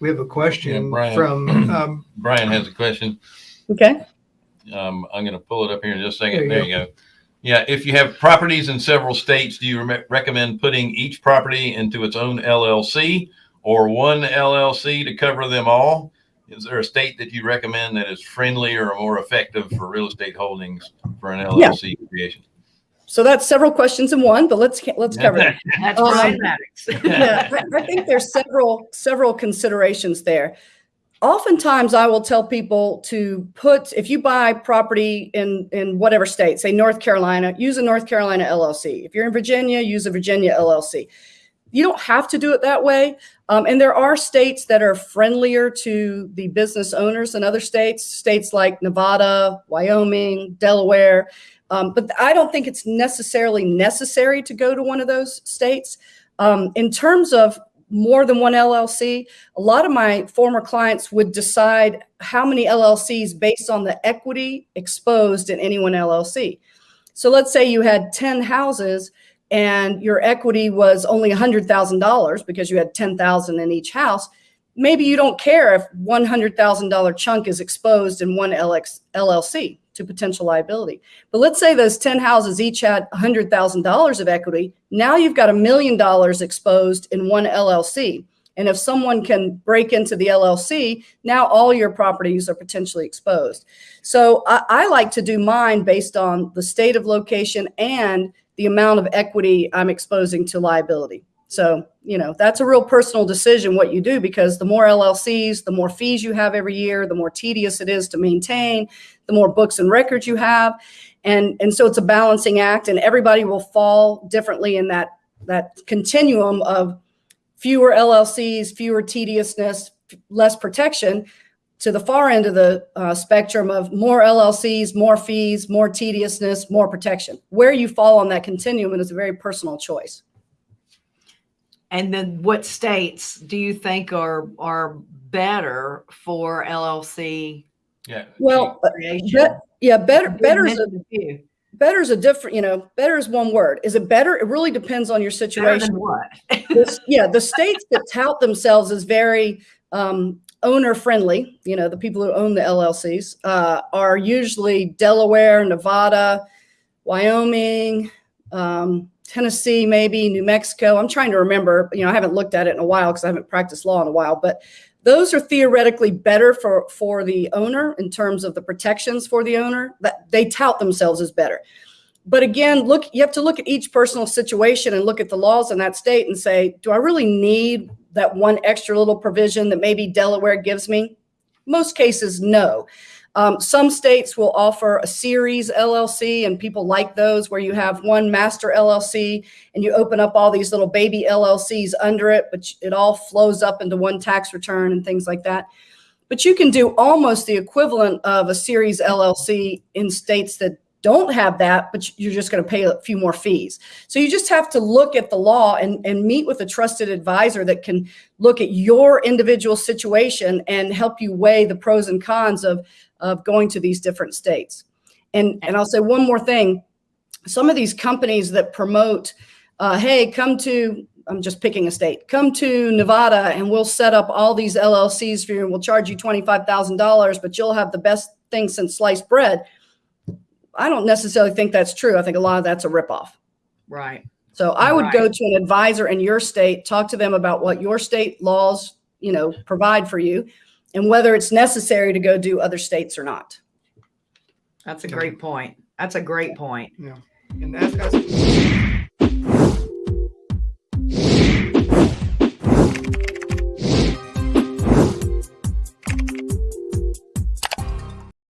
We have a question Yeah, Brian. from, um, Brian has a question. Okay. Um, I'm going to pull it up here in just a There second. you There you go. Yeah, if you have properties in several states, do you re- recommend putting each property into its own LLC or one LLC to cover them all? Is there a state that you recommend that is friendlier or more effective for real estate holdings for an LLC creation? So that's several questions in one, but let's, let's cover it. That's Um, yeah, I, I think there's several several considerations there. Oftentimes, I will tell people to put if you buy property in in whatever state, say North Carolina, use a North Carolina LLC. If you're in Virginia, use a Virginia LLC. You don't have to do it that way, um, and there are states that are friendlier to the business owners than other states. States like Nevada, Wyoming, Delaware. Um, but I don't think it's necessarily necessary to go to one of those states. Um, in terms of more than one LLC, a lot of my former clients would decide how many LLCs based on the equity exposed in any one LLC. So let's say you had 10 houses and your equity was only $100,000 because you had 10,000 in each house. Maybe you don't care if $100,000 chunk is exposed in one LX, LLC to potential liability. But let's say those 10 houses each had $100,000 of equity. Now you've got a million dollars exposed in one LLC. And if someone can break into the LLC, now all your properties are potentially exposed. So I, I like to do mine based on the state of location and the amount of equity I'm exposing to liability. So, you know, that's a real personal decision what you do because the more LLCs, the more fees you have every year, the more tedious it is to maintain, the more books and records you have. And, and so it's a balancing act and everybody will fall differently in that, that continuum of fewer LLCs, fewer tediousness, less protection to the far end of the uh, spectrum of more LLCs, more fees, more tediousness, more protection. Where you fall on that continuum is a very personal choice. And then what states do you think are, are better for LLC Yeah. Well, uh, yeah, better, You better is a, mentioned a few. better is a different, you know, better is one word. Is it better? It really depends on your Better situation. than what? This- yeah, the states that tout themselves as very um, owner friendly, you know, the people who own the LLCs uh, are usually Delaware, Nevada, Wyoming, um, Tennessee, maybe New Mexico. I'm trying to remember, you know, I haven't looked at it in a while because I haven't practiced law in a while, but those are theoretically better for, for the owner in terms of the protections for the owner that they tout themselves as better but again, look, you have to look at each personal situation and look at the laws in that state and say, do I really need that one extra little provision that maybe Delaware gives me? Most cases, no. Um, some states will offer a series LLC, and people like those where you have one master LLC and you open up all these little baby LLCs under it, but it all flows up into one tax return and things like that. But you can do almost the equivalent of a series LLC in states that don't have that, but you're just going to pay a few more fees. So you just have to look at the law and, and meet with a trusted advisor that can look at your individual situation and help you weigh the pros and cons of, of going to these different states. And, and I'll say one more thing. Some of these companies that promote, uh, hey, come to, I'm just picking a state, come to Nevada and we'll set up all these LLCs for you and we'll charge you $25,000, but you'll have the best thing since sliced bread. I don't necessarily think that's true. I think a lot of that's a ripoff. Right. So I would go to an advisor in your state, talk to them about what your state laws, you know, provide for you and whether it's necessary to go do other states or not. That's a great point. That's a great point. Yeah. And that's, that's